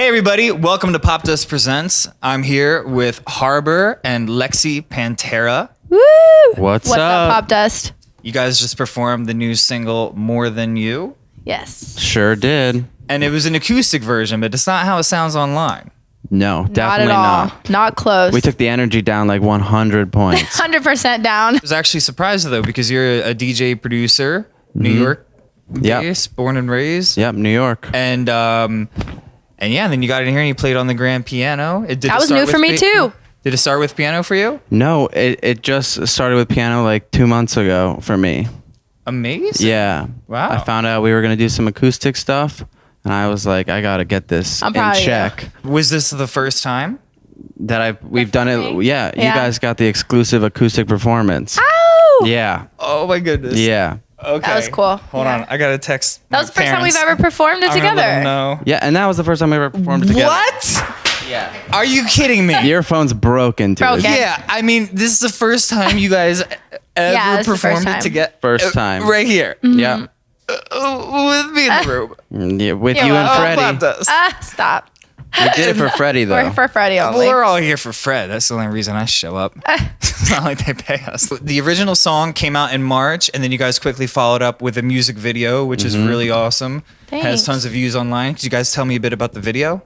Hey, everybody, welcome to Popdust Presents. I'm here with Harbor and Lexi Panterra. Woo! What's What's up? up, Popdust? You guys just performed the new single More Than You, Yes. Sure did. and it was an acoustic version, but it's not how it sounds online. No, Not definitely at all. not. Not close. We took the energy down like 100 points. 100% down. I was actually surprised though because you're a DJ producer, New York Yep. based, born and raised. yep, New York. And um, and yeah, and then you got in here and you played on the grand piano. It did That it was start new for me, pi- too. Did it start with piano for you? No, it, it just started with piano like two months ago for me. Amazing. Yeah. Wow. I found out we were going to do some acoustic stuff, and I was like, I got to get this I'm in proud of you. check. Was this the first time? That I we've done it. thing? Yeah, you Yeah. guys got the exclusive acoustic performance. Oh! Yeah. Oh my goodness. Yeah. Okay. That was cool. Hold Yeah. on. I got to text. That was the first time we've ever performed it together. No. Yeah, and that was the first time we ever performed together. What? Yeah. Are you kidding me? Your phone's broken, dude. Broken. Yeah, I mean, this is the first time you guys ever Yeah, this is the first performed it time. together. First time. Right here. Yeah. Uh, with me in the room. Mm, yeah. With You're you and welcome. Freddie. Bob does. Ah, stop. We did it for Freddie though. We're for Freddie only. Well, we're all here for Fred. That's the only reason I show up. it's not like they pay us. The original song came out in March, and then you guys quickly followed up with a music video, which is really awesome. Has tons of views online. Could you guys tell me a bit about the video?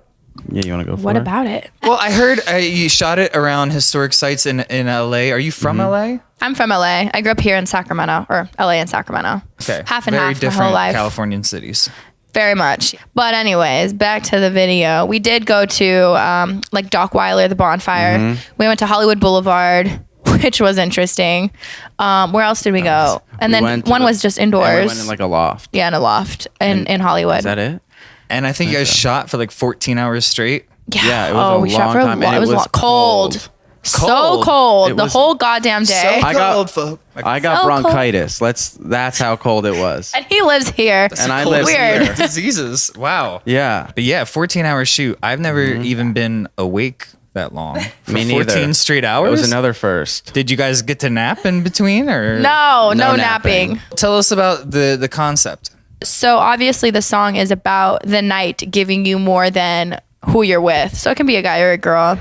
yeah, you want to go for what it? about it? Well, I heard uh, you shot it around historic sites in, in LA. Are you from LA? I'm from LA. I grew up here in Sacramento, or LA and Sacramento. Okay. Half and Very half my different whole life. Californian cities. Very much. But anyways, back to the video. We did go to um, like Dockweiler, the bonfire. Mm-hmm. We went to Hollywood Boulevard, which was interesting. Um, where else did we go? And We then went to one the- was just and we indoors. went in like a loft. yeah, in a loft in, in Hollywood. Is that it? And I think you guys shot for like 14 hours straight. Yeah. Yeah, it was oh, a we shot long for a time, lot. and It it was, was lo- cold. cold. So Cold. cold. It the was- whole goddamn day. I got- cold, folk. Like, I got So cold. bronchitis. Let's. That's how cold it was. and he lives here. And I cold live Weird. here. diseases. Wow. Yeah. But yeah, 14 hour shoot. I've never mm-hmm. even been awake that long. For Me 14 neither. straight It hours. was another first. Did you guys get to nap in between or No, no, No napping. napping. Tell us about the the concept. So obviously the song is about the night giving you more than who you're with. So it can be a guy or a girl.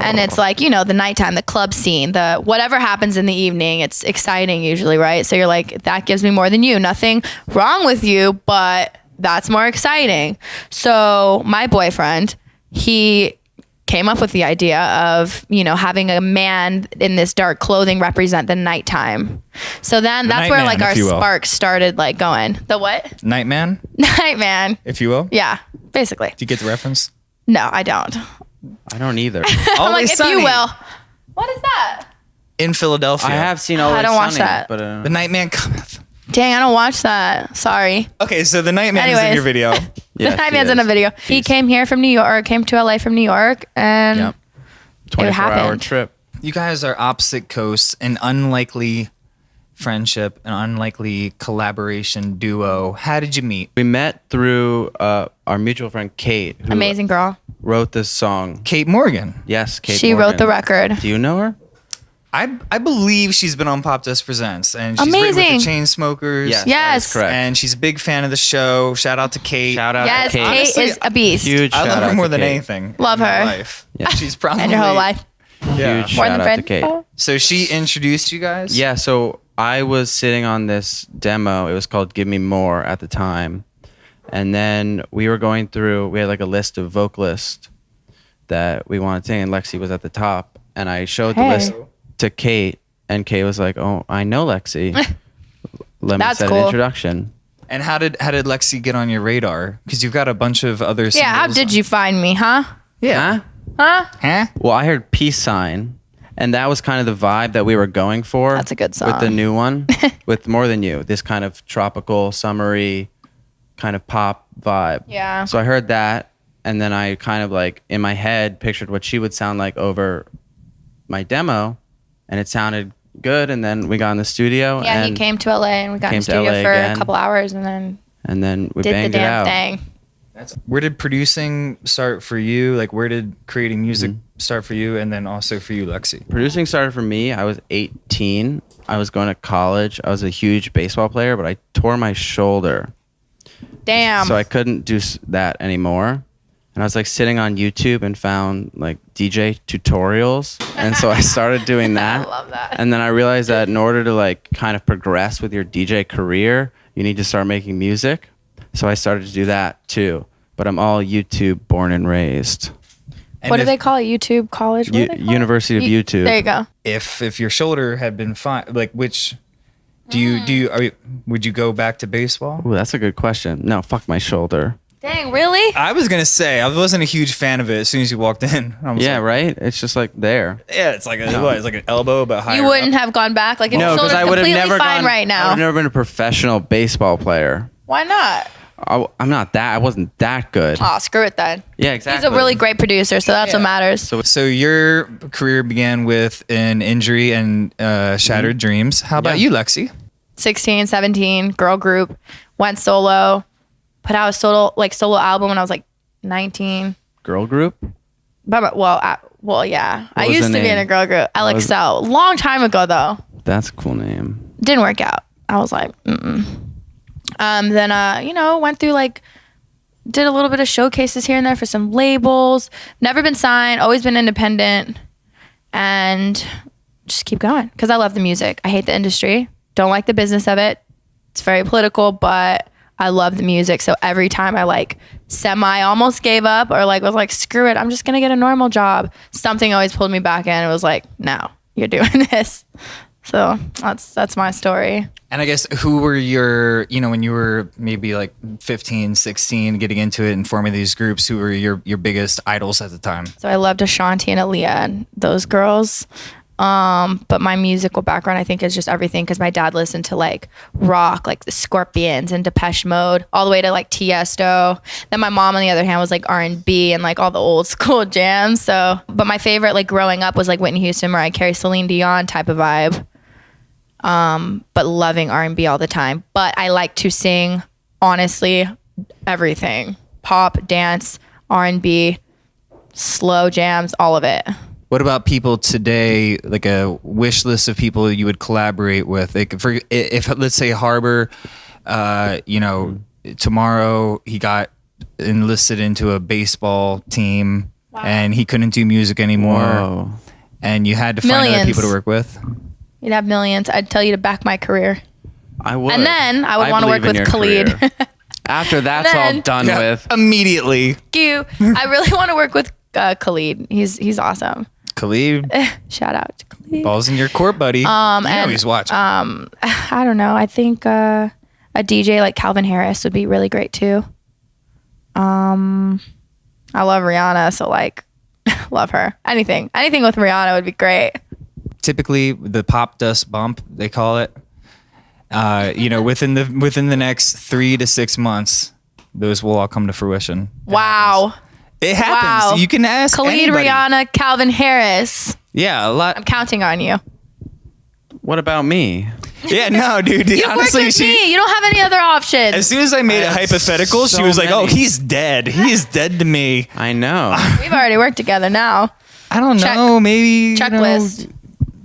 And it's like, you know, the nighttime, the club scene, the whatever happens in the evening, it's exciting usually, right? So you're like, that gives me more than you. Nothing wrong with you, but that's more exciting. So my boyfriend, he came up with the idea of, you know, having a man in this dark clothing represent the nighttime. So then that's where nightman, like our if you will. sparks started like going. The what? Nightman, Nightman. if you will. Yeah, basically. Do you get the reference? No, I don't. I don't either. I'm like, Always if Sunny you will. What is that? In Philadelphia. I have seen Always I don't watch that. but uh, The Nightman cometh. Dang, I don't watch that. Sorry. Okay, so the Nightman is in Anyways. your video. yeah, the Night she Man's in a is. video. He She's- came here from New York, came to LA from New York, and Yep. 24 hour happened. trip. You guys are opposite coasts, and unlikely friendship, an unlikely collaboration duo. How did you meet? We met through uh, our mutual friend Kate, who amazing girl. wrote this song. Kate Morgan. Yes, Kate. she wrote the record. Do you know her? I I believe she's been on Popdust Presents, and she's written with Amazing. the Chainsmokers. Yes. Yes. that is correct. and she's a big fan of the show. Shout out to Kate. Shout out Yes, to Kate. Kate Honestly, is a beast. Huge I shout love out her more than Kate. anything. Love in her. life. Yeah. She's probably And your whole life. Yeah. Huge More shout than out friend. to Kate. So she introduced you guys. Yeah, so I was sitting on this demo. It was called Give Me More at the time. And then we were going through, we had like a list of vocalists that we wanted to sing, and Lexi was at the top. And I showed the Hey. list to Kate, and Kate was like, Oh, I know Lexi. Let me That's set cool. an introduction. And how did how did Lexi get on your radar? Because you've got a bunch of other. Yeah, how singles. did you find me, huh? Yeah. Huh? Huh? Huh? Well, I heard Peace Sign, and that was kind of the vibe that we were going for. That's a good song. With the new one, with More Than You, this kind of tropical, summery, kind of pop vibe. Yeah. So I heard that, and then I kind of like in my head pictured what she would sound like over my demo, and it sounded good. And then we got in the studio, Yeah, and he came to LA and we got in the studio LA for again. a couple hours and then and then we did the banged it damn out. thing. That's, where did producing start for you? Like, where did creating music Mm-hmm. start for you, and then also for you, Lexi? Producing started for me. I was 18. I was going to college. I was a huge baseball player, but I tore my shoulder. Damn. so I couldn't do that anymore. And and I was like sitting on YouTube and found like DJ tutorials, and so I started doing that. I love that. And then I realized that in order to like kind of progress with your DJ career, you need to start making music. So I started to do that too. But I'm all YouTube born and raised. And what do if, they call it? YouTube college? U- they call it? University of U- YouTube. There you go. if if your shoulder had been fine, like which do you do you are you, would you go back to baseball? Ooh, that's a good question. No, fuck my shoulder. Dang, really? I was gonna say I wasn't a huge fan of it as soon as you walked in. I was Yeah, like, right. It's just like there. yeah, it's like a, No. what, it's like an elbow, but higher You wouldn't up. have gone back? Like, if No, your because shoulder's I would have completely never fine gone right I now. would have never been a professional baseball player. Why not? I, am not that. I wasn't that good. Oh, screw it then. Yeah, exactly. He's a really great producer, so that's what matters. So So your career began with an injury and uh, shattered dreams. How about Yeah. you, Lexi? 16, 17, girl group, went solo, put out a solo like solo album when I was like 19. girl group. But but- well, I, well, yeah. I used the to be in a girl group, was- LXL, long time ago though. That's a cool name. Didn't work out. I was like, mm mm. Um, then uh, you know, went through like did a little bit of showcases here and there for some labels. Never been signed, always been independent, and just keep going because I love the music. I hate the industry. Don't like the business of it. It's very political, but I love the music. So every time I like semi almost gave up or like was like, screw it, I'm just gonna get a normal job. Something always pulled me back in. It was like, no, you're doing this. So that's that's my story. And I guess who were your, you know, when you were maybe like 15, 16, getting into it and forming these groups, who were your, your biggest idols at the time? So I loved Ashanti and Aaliyah and those girls. Um, but my musical background, I think, is just everything because my dad listened to like rock, like the Scorpions and Depeche Mode, all the way to like Tiesto. Then my mom, on the other hand, was like R and B and like all the old school jams. So, but my favorite, like growing up, was like Whitney Houston, Mariah Carey, Celine Dion type of vibe. Um, but loving R and B all the time. But I like to sing, honestly, everything: pop, dance, R and B, slow jams, all of it. What about people today, like a wish list of people you would collaborate with? Like for if let's say Harbor, uh, you know, tomorrow he got enlisted into a baseball team and he couldn't do music anymore, Whoa. and you had to find other people to work with. You'd have millions. I'd tell you to back my career. I would. And then I would wanna work with Khalid. After that's all Then- done with, immediately. You. I really want to work with uh, Khalid. He's he's awesome. Khalid, Shout out to Khalid. balls in your court, buddy. Um, you know and, he's watching. Um, I don't know. I think uh, a DJ like Calvin Harris would be really great too. Um, I love Rihanna, so like, love her. Anything, anything with Rihanna would be great. Typically the pop dust bump they call it uh, you know within the within the next three to six months those will all come to fruition Wow. it happens Wow. you can ask Khalid, anybody. Rihanna, Calvin Harris. yeah a lot I'm counting on you. what about me? yeah no dude You honestly worked with she me. You don't have any other options. as soon as i made I it have hypothetical she so was like oh he's dead he's dead to me I know. We've already worked together now. i don't Check. know maybe Checklist. you, know,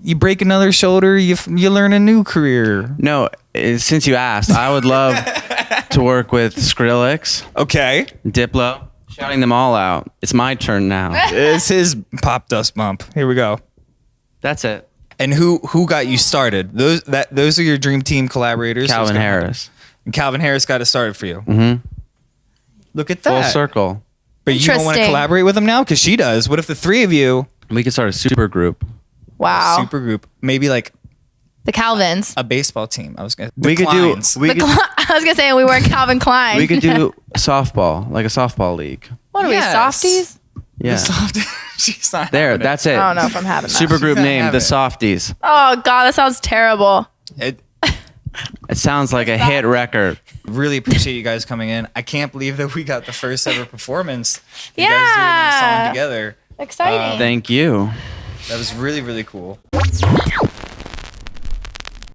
you break another shoulder you f- you learn a new career no, eh, since you asked, I would love to work with Skrillex, okay Diplo, shouting them all out. It's my turn now. it's his pop dust bump here we go That's it. And who who got you started? Those that those are your dream team collaborators. Calvin Who's gonna- Harris. And Calvin Harris got it started for you. Mhm. Look at that. Full that. circle. But you don't want to Interesting. collaborate with him now because she does. What if the three of you We could start a super group. Wow. super group, maybe like the Calvins. a baseball team? I was gonna. The we could Kleins. do. We The could, Cl- I was gonna say we weren't Calvin Klein. we could do softball, like a softball league. what are Yes. we softies? Yeah. The soft- She's not There, having it. that's it. I don't know if I'm having that. Super group She's not name, the it. Softies. Oh god, that sounds terrible. It, It sounds like a hit record. really appreciate you guys coming in. I can't believe that we got the first ever performance. You Yeah. guys doing that song together. Exciting. Thank you. That was really really cool.